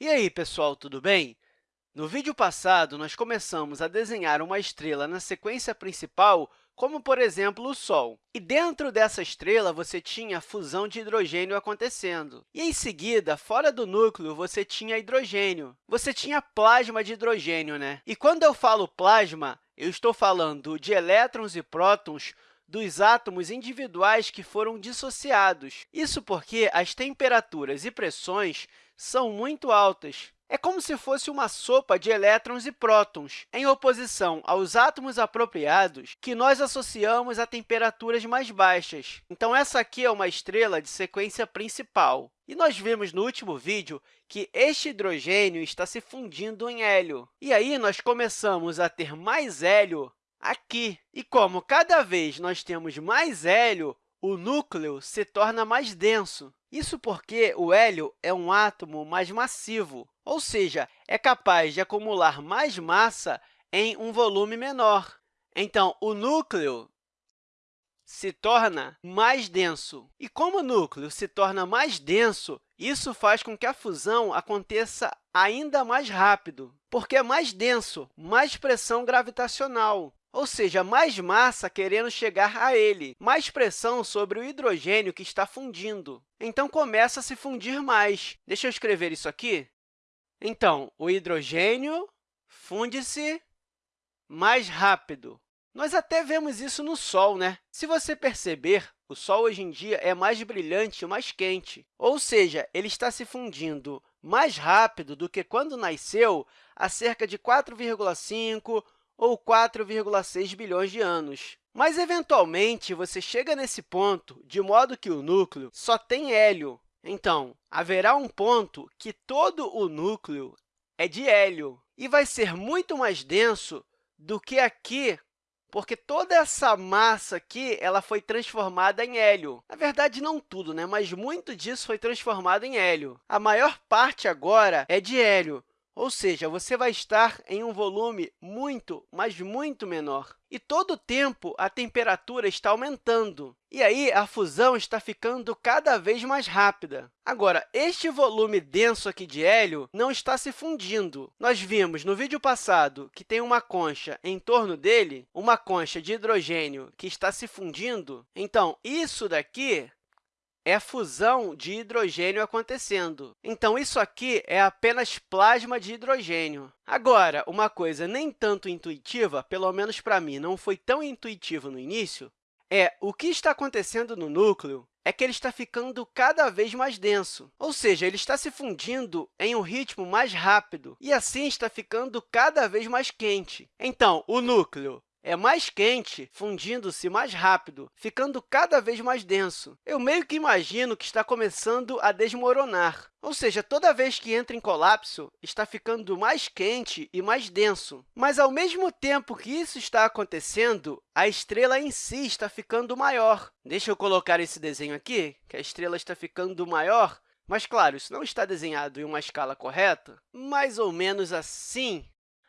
E aí, pessoal, tudo bem? No vídeo passado, nós começamos a desenhar uma estrela na sequência principal, como, por exemplo, o Sol. E dentro dessa estrela, você tinha a fusão de hidrogênio acontecendo. E, em seguida, fora do núcleo, você tinha hidrogênio. Você tinha plasma de hidrogênio, né? E quando eu falo plasma, eu estou falando de elétrons e prótons dos átomos individuais que foram dissociados. Isso porque as temperaturas e pressões são muito altas. É como se fosse uma sopa de elétrons e prótons, em oposição aos átomos apropriados, que nós associamos a temperaturas mais baixas. Então, essa aqui é uma estrela de sequência principal. E nós vimos no último vídeo que este hidrogênio está se fundindo em hélio. E aí, nós começamos a ter mais hélio aqui. E como cada vez nós temos mais hélio, o núcleo se torna mais denso. Isso porque o hélio é um átomo mais massivo, ou seja, é capaz de acumular mais massa em um volume menor. Então, o núcleo se torna mais denso. E como o núcleo se torna mais denso, isso faz com que a fusão aconteça ainda mais rápido, porque é mais denso, mais pressão gravitacional ou seja, mais massa querendo chegar a ele, mais pressão sobre o hidrogênio que está fundindo. Então, começa a se fundir mais. Deixa eu escrever isso aqui. Então, o hidrogênio funde-se mais rápido. Nós até vemos isso no Sol, né? Se você perceber, o Sol hoje em dia é mais brilhante e mais quente, ou seja, ele está se fundindo mais rápido do que quando nasceu há cerca de 4,5 ou 4,6 bilhões de anos. Mas, eventualmente, você chega nesse ponto de modo que o núcleo só tem hélio. Então, haverá um ponto que todo o núcleo é de hélio e vai ser muito mais denso do que aqui, porque toda essa massa aqui ela foi transformada em hélio. Na verdade, não tudo, né? mas muito disso foi transformado em hélio. A maior parte agora é de hélio, ou seja, você vai estar em um volume muito, mas muito menor. E todo o tempo, a temperatura está aumentando. E aí, a fusão está ficando cada vez mais rápida. Agora, este volume denso aqui de hélio não está se fundindo. Nós vimos no vídeo passado que tem uma concha em torno dele, uma concha de hidrogênio que está se fundindo. Então, isso daqui é fusão de hidrogênio acontecendo. Então, isso aqui é apenas plasma de hidrogênio. Agora, uma coisa nem tanto intuitiva, pelo menos para mim não foi tão intuitivo no início, é o que está acontecendo no núcleo é que ele está ficando cada vez mais denso, ou seja, ele está se fundindo em um ritmo mais rápido e, assim, está ficando cada vez mais quente. Então, o núcleo é mais quente, fundindo-se mais rápido, ficando cada vez mais denso. Eu meio que imagino que está começando a desmoronar, ou seja, toda vez que entra em colapso, está ficando mais quente e mais denso. Mas, ao mesmo tempo que isso está acontecendo, a estrela em si está ficando maior. Deixa eu colocar esse desenho aqui, que a estrela está ficando maior. Mas, claro, isso não está desenhado em uma escala correta. Mais ou menos assim,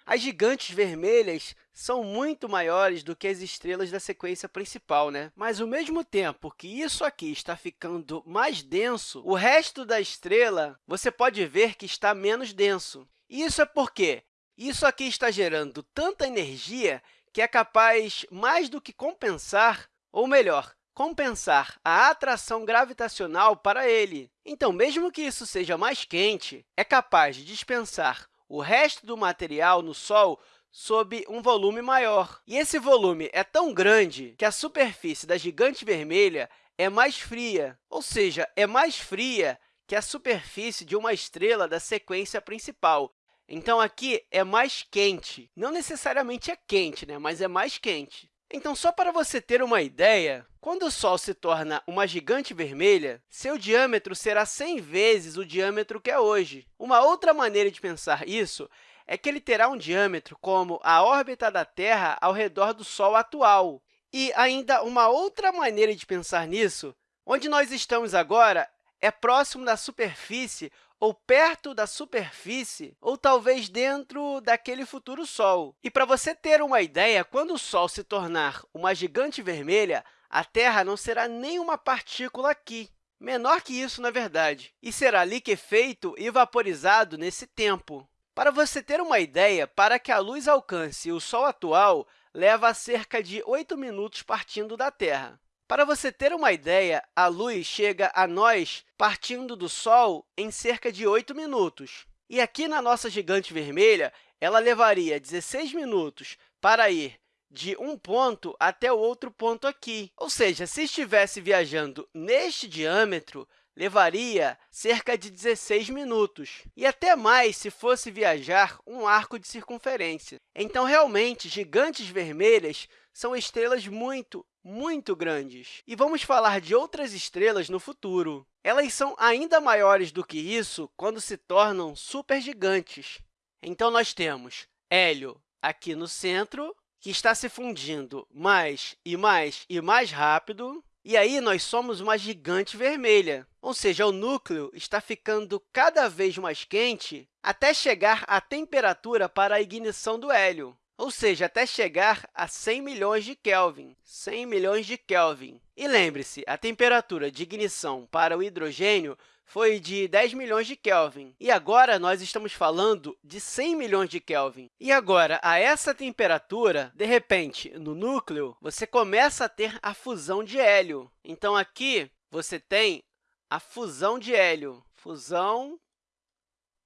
as gigantes vermelhas são muito maiores do que as estrelas da sequência principal, né? mas, ao mesmo tempo que isso aqui está ficando mais denso, o resto da estrela você pode ver que está menos denso. Isso é porque isso aqui está gerando tanta energia que é capaz mais do que compensar, ou melhor, compensar a atração gravitacional para ele. Então, mesmo que isso seja mais quente, é capaz de dispensar o resto do material no Sol sob um volume maior. E esse volume é tão grande que a superfície da gigante vermelha é mais fria, ou seja, é mais fria que a superfície de uma estrela da sequência principal. Então, aqui é mais quente. Não necessariamente é quente, né? mas é mais quente. Então, só para você ter uma ideia, quando o Sol se torna uma gigante vermelha, seu diâmetro será 100 vezes o diâmetro que é hoje. Uma outra maneira de pensar isso é que ele terá um diâmetro como a órbita da Terra ao redor do Sol atual. E ainda uma outra maneira de pensar nisso, onde nós estamos agora é próximo da superfície ou perto da superfície, ou talvez dentro daquele futuro Sol. E para você ter uma ideia, quando o Sol se tornar uma gigante vermelha, a Terra não será nenhuma partícula aqui. menor que isso, na verdade, e será liquefeito e vaporizado nesse tempo. Para você ter uma ideia, para que a luz alcance o Sol atual, leva cerca de 8 minutos partindo da Terra. Para você ter uma ideia, a luz chega a nós partindo do Sol em cerca de 8 minutos. E aqui na nossa gigante vermelha, ela levaria 16 minutos para ir de um ponto até o outro ponto aqui. Ou seja, se estivesse viajando neste diâmetro, levaria cerca de 16 minutos, e até mais se fosse viajar um arco de circunferência. Então, realmente, gigantes vermelhas são estrelas muito, muito grandes. E vamos falar de outras estrelas no futuro. Elas são ainda maiores do que isso quando se tornam supergigantes. Então, nós temos Hélio aqui no centro, que está se fundindo mais e mais e mais rápido. E aí, nós somos uma gigante vermelha, ou seja, o núcleo está ficando cada vez mais quente até chegar à temperatura para a ignição do hélio, ou seja, até chegar a 100 milhões de Kelvin. 100 milhões de Kelvin. E lembre-se, a temperatura de ignição para o hidrogênio foi de 10 milhões de Kelvin. E agora, nós estamos falando de 100 milhões de Kelvin. E agora, a essa temperatura, de repente, no núcleo, você começa a ter a fusão de hélio. Então, aqui, você tem a fusão de hélio. Fusão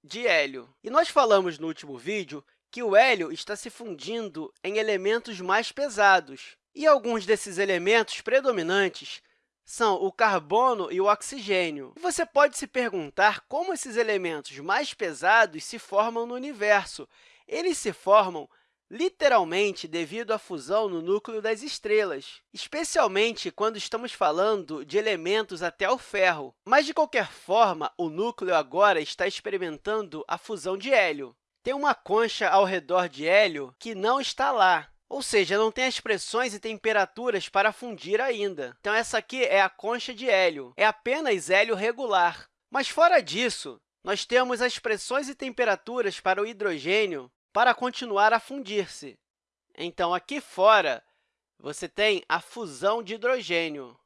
de hélio. E nós falamos no último vídeo que o hélio está se fundindo em elementos mais pesados. E alguns desses elementos predominantes são o carbono e o oxigênio. você pode se perguntar como esses elementos mais pesados se formam no universo. Eles se formam literalmente devido à fusão no núcleo das estrelas, especialmente quando estamos falando de elementos até o ferro. Mas, de qualquer forma, o núcleo agora está experimentando a fusão de hélio. Tem uma concha ao redor de hélio que não está lá, ou seja, não tem as pressões e temperaturas para fundir ainda. Então, essa aqui é a concha de hélio, é apenas hélio regular. Mas, fora disso, nós temos as pressões e temperaturas para o hidrogênio para continuar a fundir-se. Então, aqui fora, você tem a fusão de hidrogênio.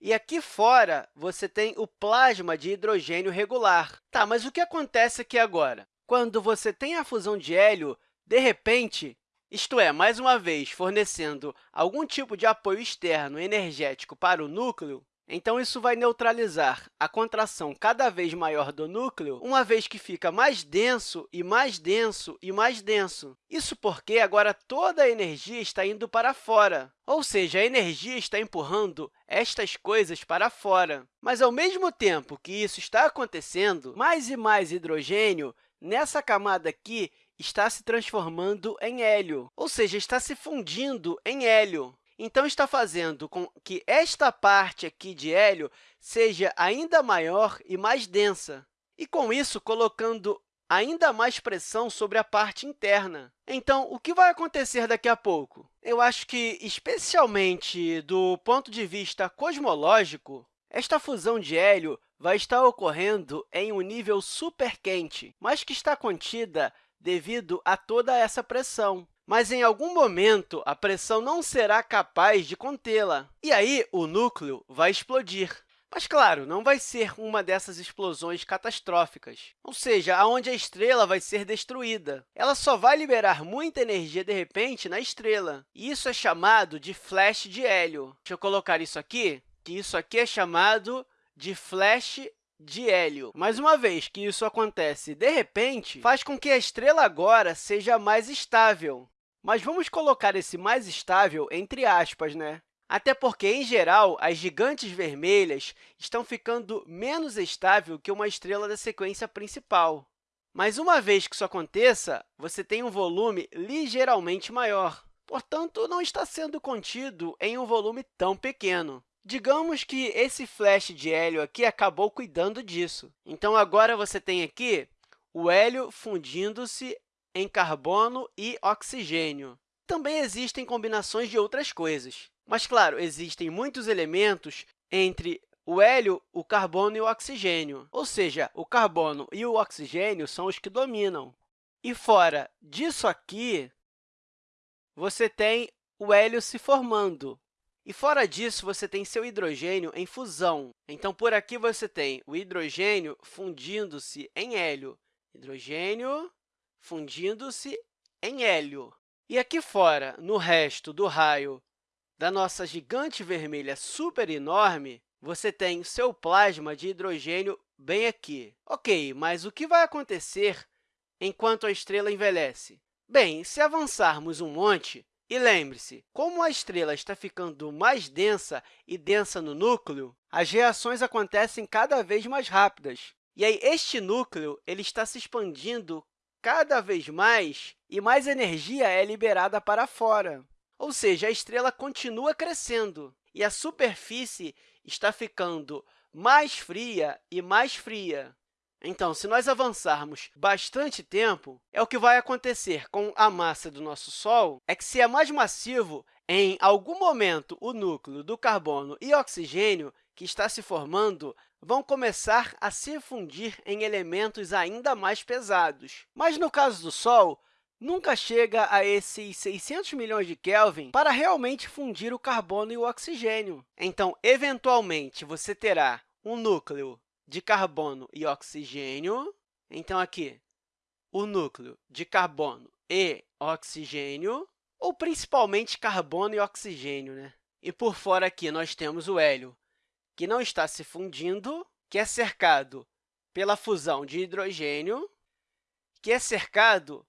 E aqui fora, você tem o plasma de hidrogênio regular. Tá, mas o que acontece aqui agora? Quando você tem a fusão de hélio, de repente, isto é, mais uma vez, fornecendo algum tipo de apoio externo energético para o núcleo, então isso vai neutralizar a contração cada vez maior do núcleo, uma vez que fica mais denso e mais denso e mais denso. Isso porque agora toda a energia está indo para fora, ou seja, a energia está empurrando estas coisas para fora. Mas, ao mesmo tempo que isso está acontecendo, mais e mais hidrogênio nessa camada aqui está se transformando em hélio, ou seja, está se fundindo em hélio. Então, está fazendo com que esta parte aqui de hélio seja ainda maior e mais densa, e, com isso, colocando ainda mais pressão sobre a parte interna. Então, o que vai acontecer daqui a pouco? Eu acho que, especialmente do ponto de vista cosmológico, esta fusão de hélio vai estar ocorrendo em um nível super quente, mas que está contida devido a toda essa pressão. Mas, em algum momento, a pressão não será capaz de contê-la, e aí o núcleo vai explodir. Mas, claro, não vai ser uma dessas explosões catastróficas, ou seja, onde a estrela vai ser destruída. Ela só vai liberar muita energia, de repente, na estrela. E isso é chamado de flash de hélio. Deixa eu colocar isso aqui, que isso aqui é chamado de flash de hélio. Mais uma vez que isso acontece de repente, faz com que a estrela agora seja mais estável. Mas vamos colocar esse mais estável entre aspas, né? Até porque, em geral, as gigantes vermelhas estão ficando menos estável que uma estrela da sequência principal. Mas, uma vez que isso aconteça, você tem um volume ligeiramente maior. Portanto, não está sendo contido em um volume tão pequeno. Digamos que esse flash de hélio aqui acabou cuidando disso. Então, agora você tem aqui o hélio fundindo-se em carbono e oxigênio. Também existem combinações de outras coisas. Mas, claro, existem muitos elementos entre o hélio, o carbono e o oxigênio. Ou seja, o carbono e o oxigênio são os que dominam. E fora disso aqui, você tem o hélio se formando. E, fora disso, você tem seu hidrogênio em fusão. Então, por aqui, você tem o hidrogênio fundindo-se em hélio. Hidrogênio fundindo-se em hélio. E aqui fora, no resto do raio da nossa gigante vermelha super enorme, você tem seu plasma de hidrogênio bem aqui. Ok, mas o que vai acontecer enquanto a estrela envelhece? Bem, se avançarmos um monte, e lembre-se, como a estrela está ficando mais densa e densa no núcleo, as reações acontecem cada vez mais rápidas. E aí, este núcleo ele está se expandindo cada vez mais e mais energia é liberada para fora. Ou seja, a estrela continua crescendo e a superfície está ficando mais fria e mais fria. Então, se nós avançarmos bastante tempo, é o que vai acontecer com a massa do nosso Sol, é que se é mais massivo, em algum momento o núcleo do carbono e oxigênio que está se formando vão começar a se fundir em elementos ainda mais pesados. Mas, no caso do Sol, nunca chega a esses 600 milhões de Kelvin para realmente fundir o carbono e o oxigênio. Então, eventualmente, você terá um núcleo de carbono e oxigênio. Então, aqui, o núcleo de carbono e oxigênio, ou principalmente carbono e oxigênio. Né? E por fora aqui, nós temos o hélio, que não está se fundindo, que é cercado pela fusão de hidrogênio, que é cercado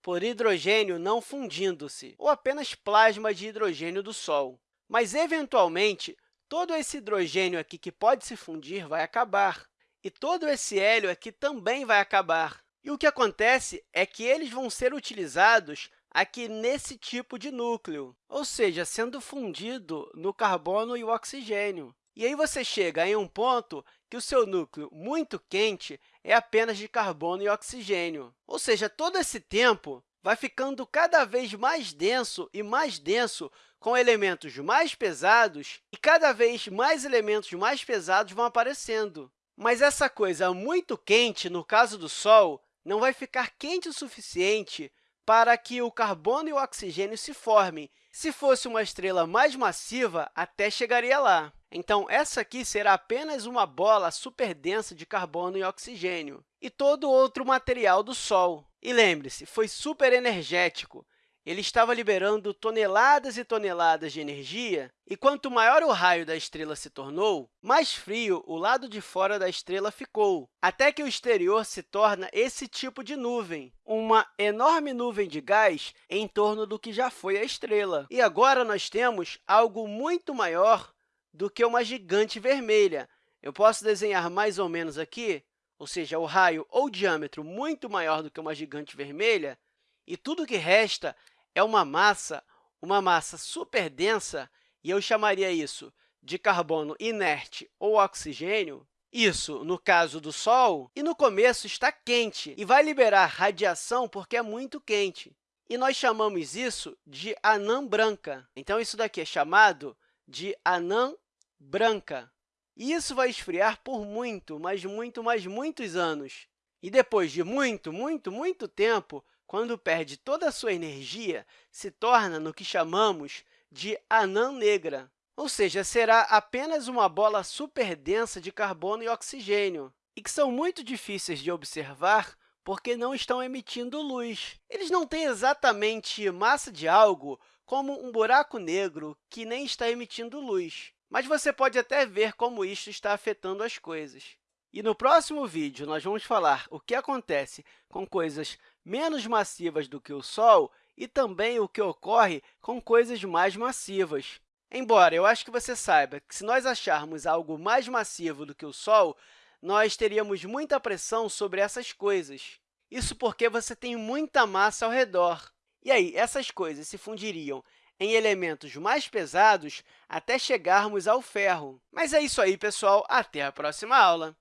por hidrogênio não fundindo-se, ou apenas plasma de hidrogênio do Sol. Mas, eventualmente, todo esse hidrogênio aqui que pode se fundir vai acabar, e todo esse hélio aqui também vai acabar. E o que acontece é que eles vão ser utilizados aqui nesse tipo de núcleo, ou seja, sendo fundido no carbono e o oxigênio. E aí você chega em um ponto que o seu núcleo muito quente é apenas de carbono e oxigênio. Ou seja, todo esse tempo vai ficando cada vez mais denso e mais denso com elementos mais pesados, e cada vez mais elementos mais pesados vão aparecendo. Mas essa coisa muito quente, no caso do Sol, não vai ficar quente o suficiente para que o carbono e o oxigênio se formem. Se fosse uma estrela mais massiva, até chegaria lá. Então, essa aqui será apenas uma bola superdensa de carbono e oxigênio, e todo outro material do Sol. E lembre-se, foi superenergético, ele estava liberando toneladas e toneladas de energia, e quanto maior o raio da estrela se tornou, mais frio o lado de fora da estrela ficou, até que o exterior se torna esse tipo de nuvem, uma enorme nuvem de gás em torno do que já foi a estrela. E agora nós temos algo muito maior do que uma gigante vermelha. Eu posso desenhar mais ou menos aqui, ou seja, o raio ou diâmetro muito maior do que uma gigante vermelha, e tudo que resta é uma massa, uma massa super densa, e eu chamaria isso de carbono inerte ou oxigênio, isso no caso do Sol, e no começo está quente e vai liberar radiação porque é muito quente. E nós chamamos isso de anã branca. Então, isso daqui é chamado de anã branca. E isso vai esfriar por muito, mas muito, mas muitos anos. E depois de muito, muito, muito tempo, quando perde toda a sua energia, se torna no que chamamos de anã negra, ou seja, será apenas uma bola superdensa de carbono e oxigênio, e que são muito difíceis de observar porque não estão emitindo luz. Eles não têm exatamente massa de algo como um buraco negro que nem está emitindo luz, mas você pode até ver como isso está afetando as coisas. E no próximo vídeo, nós vamos falar o que acontece com coisas menos massivas do que o Sol e também o que ocorre com coisas mais massivas. Embora eu acho que você saiba que, se nós acharmos algo mais massivo do que o Sol, nós teríamos muita pressão sobre essas coisas. Isso porque você tem muita massa ao redor. E aí, essas coisas se fundiriam em elementos mais pesados até chegarmos ao ferro. Mas é isso aí, pessoal. Até a próxima aula!